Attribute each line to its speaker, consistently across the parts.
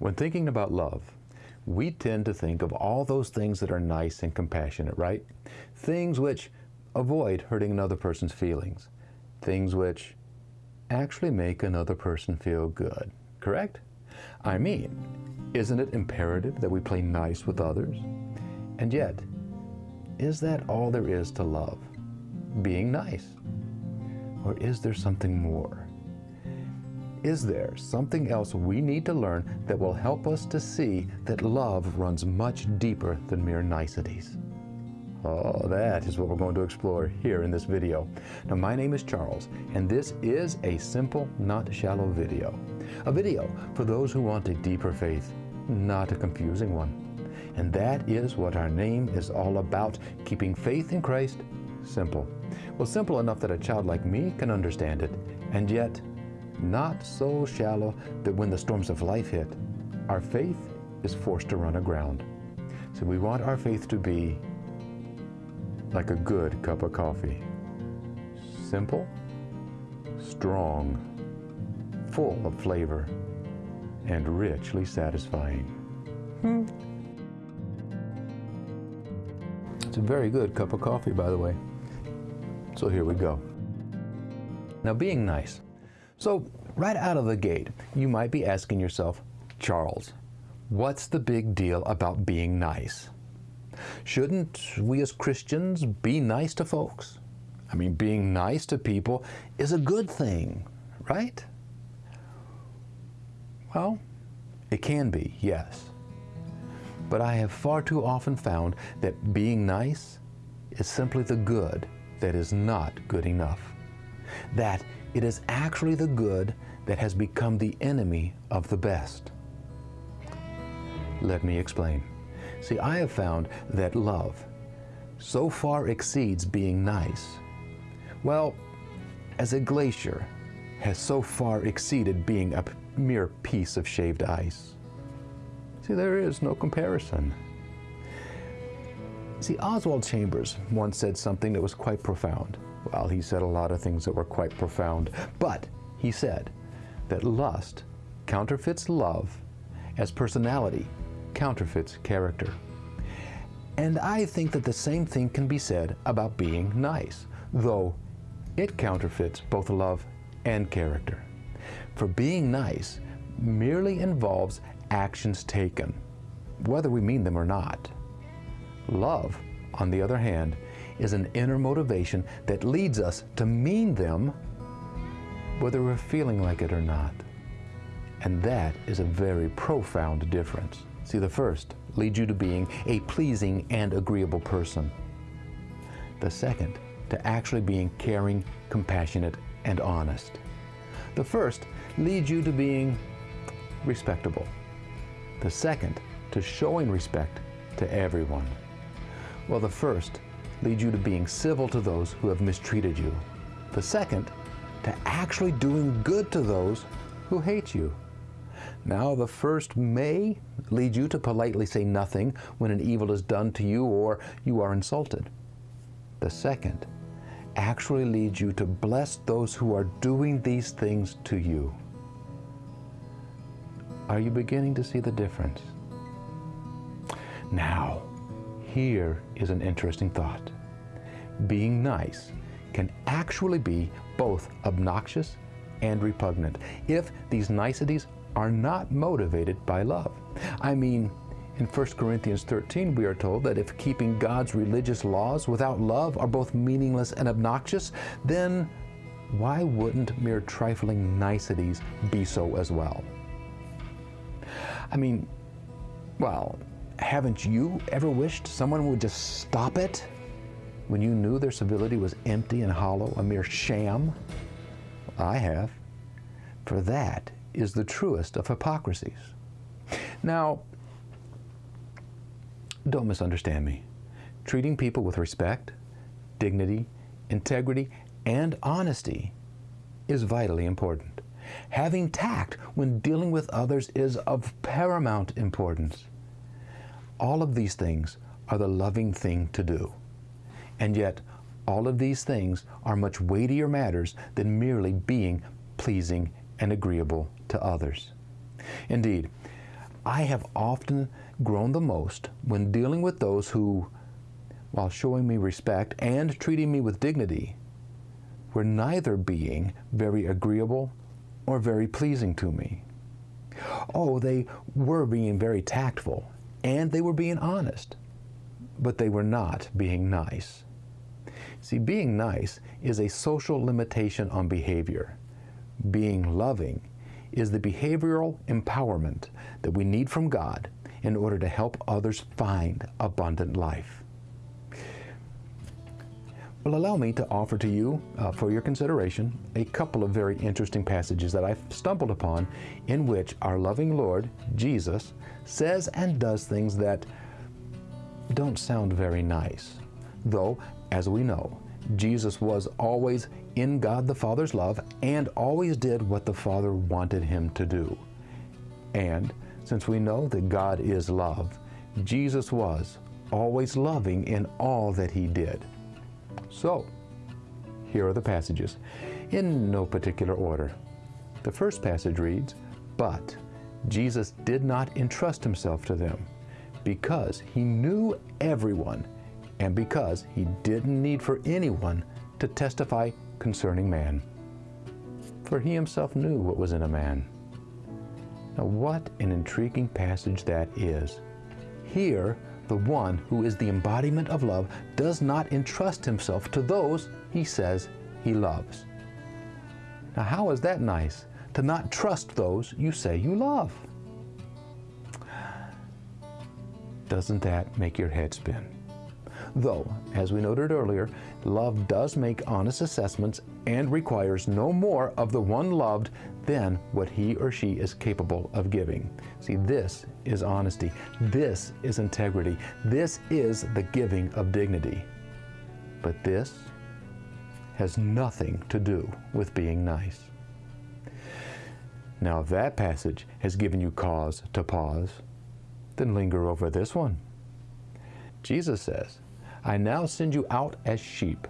Speaker 1: When thinking about love, we tend to think of all those things that are nice and compassionate, right? Things which avoid hurting another person's feelings. Things which actually make another person feel good, correct? I mean, isn't it imperative that we play nice with others? And yet, is that all there is to love? Being nice? Or is there something more? Is there something else we need to learn that will help us to see that love runs much deeper than mere niceties? Oh, that is what we're going to explore here in this video. Now, my name is Charles, and this is a simple, not shallow video. A video for those who want a deeper faith, not a confusing one. And that is what our name is all about, keeping faith in Christ simple. Well, simple enough that a child like me can understand it, and yet not so shallow that when the storms of life hit, our faith is forced to run aground. So we want our faith to be like a good cup of coffee. Simple, strong, full of flavor, and richly satisfying. Hmm. It's a very good cup of coffee, by the way. So here we go. Now, being nice so right out of the gate, you might be asking yourself, Charles, what's the big deal about being nice? Shouldn't we as Christians be nice to folks? I mean, being nice to people is a good thing, right? Well, it can be, yes. But I have far too often found that being nice is simply the good that is not good enough. That it is actually the good that has become the enemy of the best. Let me explain. See, I have found that love so far exceeds being nice. Well, as a glacier has so far exceeded being a mere piece of shaved ice. See, there is no comparison. See, Oswald Chambers once said something that was quite profound. Well, he said a lot of things that were quite profound, but he said that lust counterfeits love as personality counterfeits character. And I think that the same thing can be said about being nice, though it counterfeits both love and character. For being nice merely involves actions taken, whether we mean them or not. Love, on the other hand, is an inner motivation that leads us to mean them whether we're feeling like it or not. And that is a very profound difference. See, the first leads you to being a pleasing and agreeable person. The second, to actually being caring, compassionate, and honest. The first leads you to being respectable. The second, to showing respect to everyone. Well, the first lead you to being civil to those who have mistreated you. The second, to actually doing good to those who hate you. Now, the first may lead you to politely say nothing when an evil is done to you or you are insulted. The second actually leads you to bless those who are doing these things to you. Are you beginning to see the difference? Now, here is an interesting thought. Being nice can actually be both obnoxious and repugnant if these niceties are not motivated by love. I mean, in 1 Corinthians 13, we are told that if keeping God's religious laws without love are both meaningless and obnoxious, then why wouldn't mere trifling niceties be so as well? I mean, well, haven't you ever wished someone would just stop it when you knew their civility was empty and hollow, a mere sham? I have. For that is the truest of hypocrisies. Now, don't misunderstand me. Treating people with respect, dignity, integrity, and honesty is vitally important. Having tact when dealing with others is of paramount importance. All of these things are the loving thing to do. And yet, all of these things are much weightier matters than merely being pleasing and agreeable to others. Indeed, I have often grown the most when dealing with those who, while showing me respect and treating me with dignity, were neither being very agreeable or very pleasing to me. Oh, they were being very tactful and they were being honest, but they were not being nice. See, being nice is a social limitation on behavior. Being loving is the behavioral empowerment that we need from God in order to help others find abundant life. Well, allow me to offer to you, uh, for your consideration, a couple of very interesting passages that I've stumbled upon in which our loving Lord, Jesus, says and does things that don't sound very nice. Though, as we know, Jesus was always in God the Father's love and always did what the Father wanted him to do. And since we know that God is love, Jesus was always loving in all that he did. So, here are the passages, in no particular order. The first passage reads, But Jesus did not entrust himself to them, because he knew everyone, and because he didn't need for anyone to testify concerning man. For he himself knew what was in a man. Now, what an intriguing passage that is. Here, the one who is the embodiment of love does not entrust himself to those he says he loves. Now, how is that nice? To not trust those you say you love. Doesn't that make your head spin? Though, as we noted earlier, love does make honest assessments and requires no more of the one loved than what he or she is capable of giving. See, this is honesty. This is integrity. This is the giving of dignity. But this has nothing to do with being nice. Now, if that passage has given you cause to pause, then linger over this one. Jesus says, I now send you out as sheep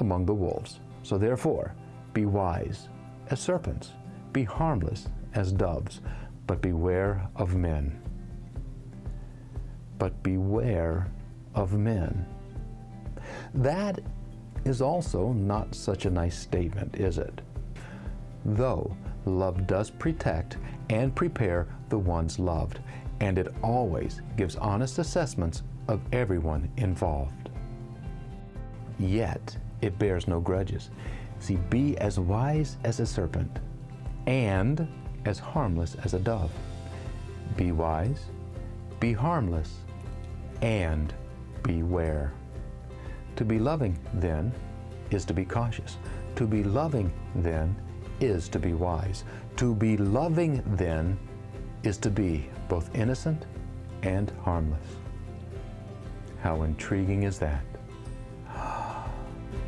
Speaker 1: among the wolves. So therefore, be wise as serpents, be harmless as doves, but beware of men. But beware of men. That is also not such a nice statement, is it? Though love does protect and prepare the ones loved, and it always gives honest assessments of everyone involved. Yet it bears no grudges. See, be as wise as a serpent and as harmless as a dove. Be wise, be harmless, and beware. To be loving, then, is to be cautious. To be loving, then, is to be wise. To be loving, then, is to be both innocent and harmless. How intriguing is that?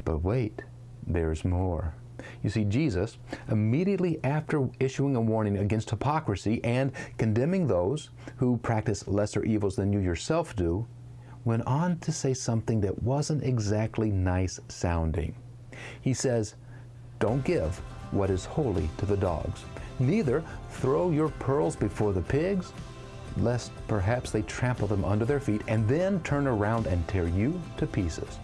Speaker 1: But wait, there's more. You see, Jesus, immediately after issuing a warning against hypocrisy and condemning those who practice lesser evils than you yourself do, went on to say something that wasn't exactly nice sounding. He says, Don't give what is holy to the dogs, neither throw your pearls before the pigs, lest perhaps they trample them under their feet and then turn around and tear you to pieces.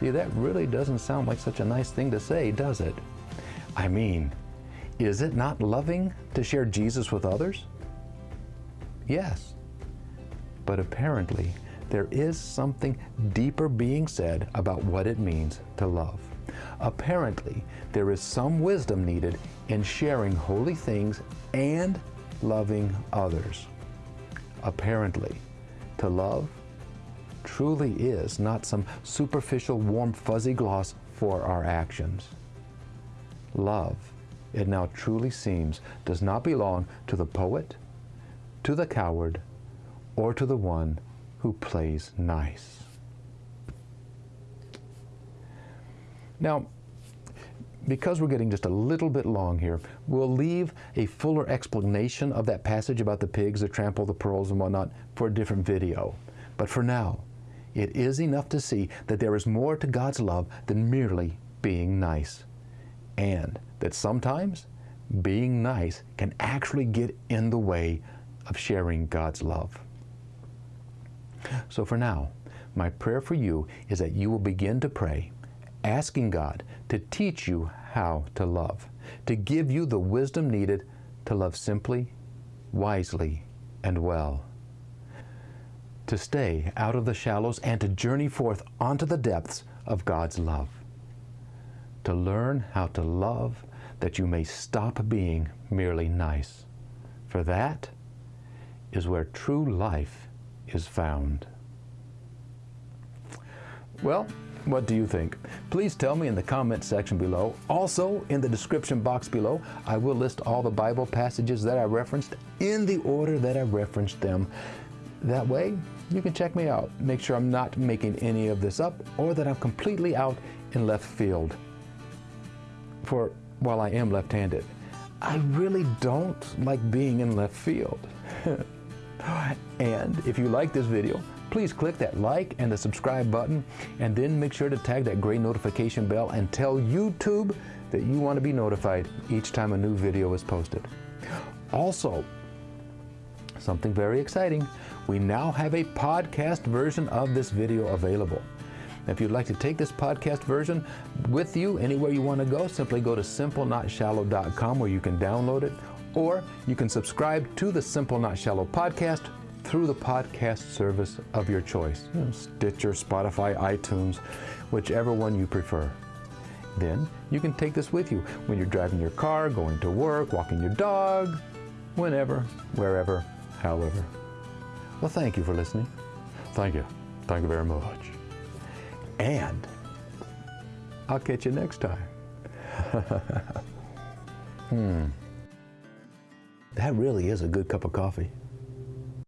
Speaker 1: See, that really doesn't sound like such a nice thing to say, does it? I mean, is it not loving to share Jesus with others? Yes. But apparently, there is something deeper being said about what it means to love. Apparently, there is some wisdom needed in sharing holy things and loving others. Apparently, to love truly is not some superficial, warm, fuzzy gloss for our actions. Love, it now truly seems, does not belong to the poet, to the coward, or to the one who plays nice. Now, because we're getting just a little bit long here, we'll leave a fuller explanation of that passage about the pigs that trample the pearls and whatnot for a different video. But for now, it is enough to see that there is more to God's love than merely being nice. And that sometimes being nice can actually get in the way of sharing God's love. So for now, my prayer for you is that you will begin to pray, asking God to teach you how to love, to give you the wisdom needed to love simply, wisely, and well. To stay out of the shallows and to journey forth onto the depths of God's love. To learn how to love that you may stop being merely nice. For that is where true life is found. Well, what do you think? Please tell me in the comment section below. Also, in the description box below, I will list all the Bible passages that I referenced in the order that I referenced them. That way, you can check me out. Make sure I'm not making any of this up or that I'm completely out in left field. For while I am left-handed, I really don't like being in left field. and if you like this video, please click that like and the subscribe button and then make sure to tag that gray notification bell and tell YouTube that you want to be notified each time a new video is posted. Also, something very exciting, we now have a podcast version of this video available. If you'd like to take this podcast version with you anywhere you want to go, simply go to simplenotshallow.com where you can download it, or you can subscribe to the Simple Not Shallow podcast through the podcast service of your choice you know, Stitcher, Spotify, iTunes, whichever one you prefer. Then you can take this with you when you're driving your car, going to work, walking your dog, whenever, wherever, however. Well, thank you for listening. Thank you. Thank you very much. And I'll catch you next time. hmm. That really is a good cup of coffee.